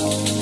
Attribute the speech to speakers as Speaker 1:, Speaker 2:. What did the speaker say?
Speaker 1: Oh.